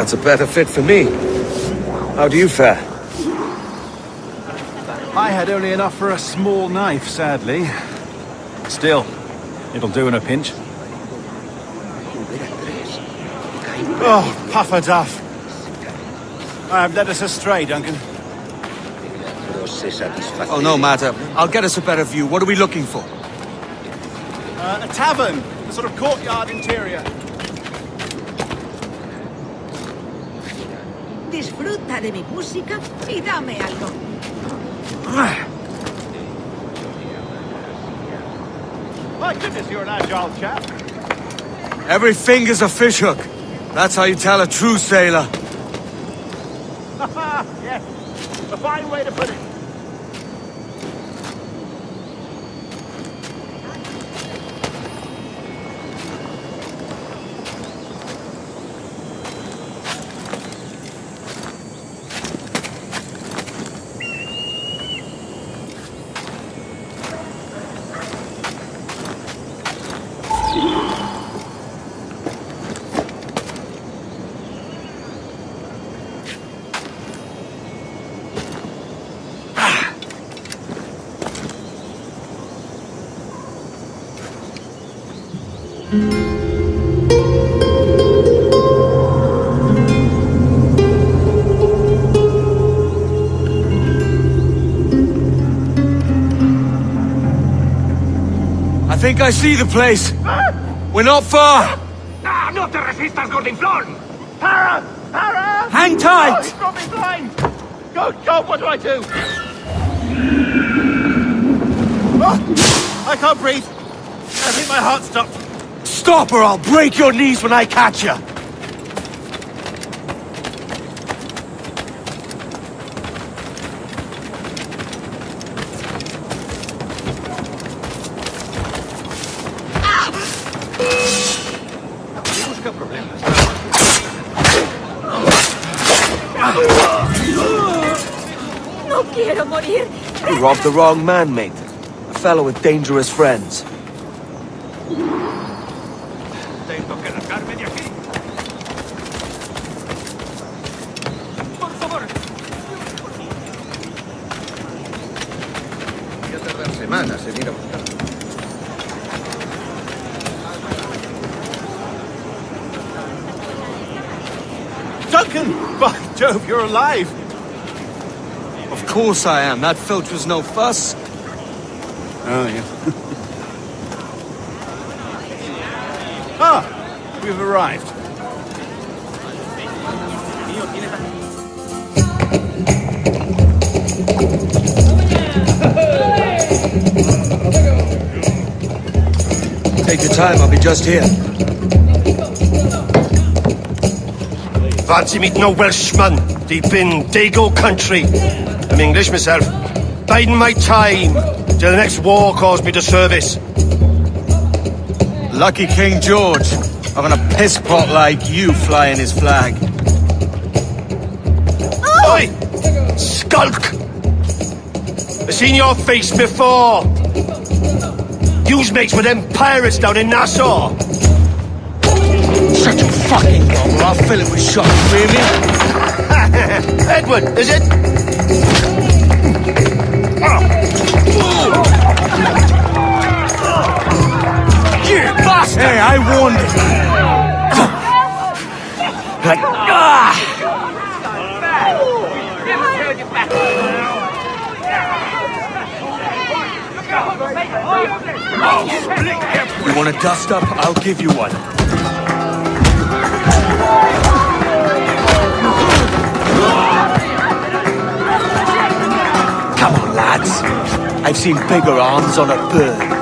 That's a better fit for me. How do you fare? I had only enough for a small knife, sadly. Still, it'll do in a pinch. Oh, puffer duff. I've led us astray, Duncan. Oh, no matter. I'll get us a better view. What are we looking for? Uh, a tavern, a sort of courtyard interior. Disfruta de mi música y dame algo. My goodness, you're an agile chap. Every finger's a fishhook. That's how you tell a true sailor. yes, a fine way to put it. I think I see the place. We're not far. ¡Ah, no te resistas, Gordinflón! Para! Para! Hang Oh, tight! he's got me blind! Go, go, what do I do? Oh, I can't breathe. I think my heart stopped. Stop or I'll break your knees when I catch you. Quiero morir. You robbed the wrong man, mate. A fellow with dangerous friends. Tengo que largarme de aquí. Por favor. Voy a tardar semanas en ir a buscar. Duncan! By Jove, you're alive! Of course I am. That filch was no fuss. Oh, yeah. ah, we've arrived. Take your time, I'll be just here. Fancy meeting a Welshman deep in Dago country. I'm English myself. Biding my time till the next war calls me to service. Lucky King George, having a piss pot like you flying his flag. Oi! Skulk! I've seen your face before. Yous mates with them pirates down in Nassau. Shut your fucking mouth or I'll fill it with shot, you hear? Edward, is it? Hey, I warned you. Like, ah! You want a dust up? I'll give you one. I've seen bigger arms on a bird.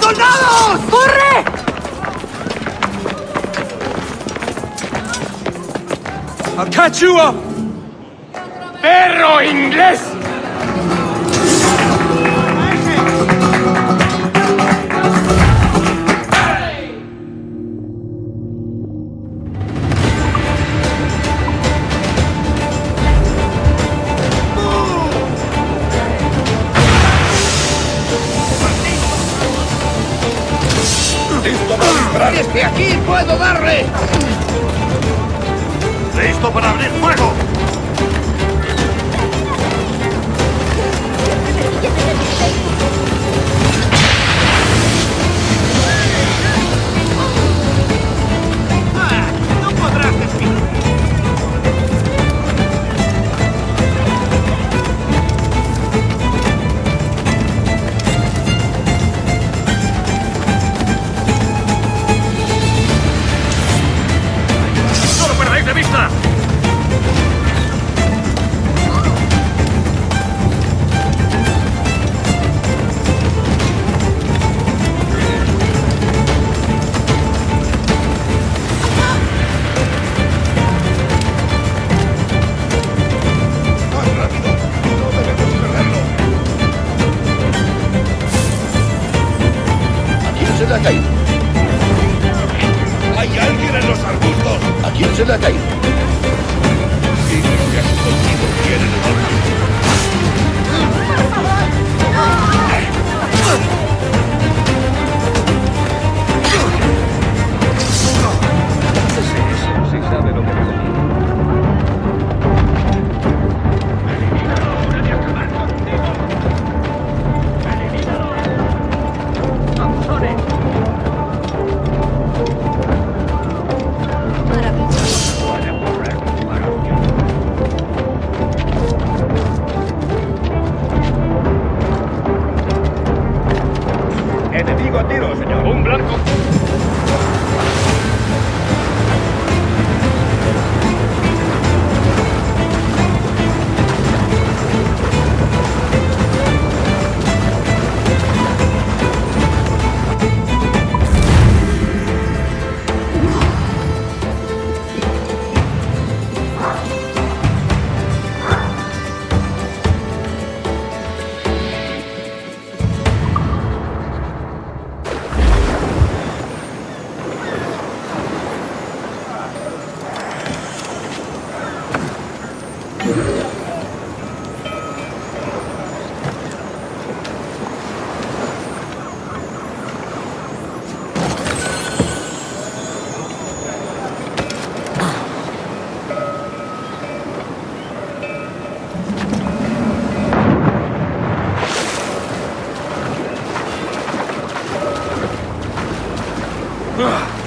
Soldados! ¡Corre! I'll catch you up! ¡Perro inglés! ¡Listo para abrir fuego! Blanco. Señor!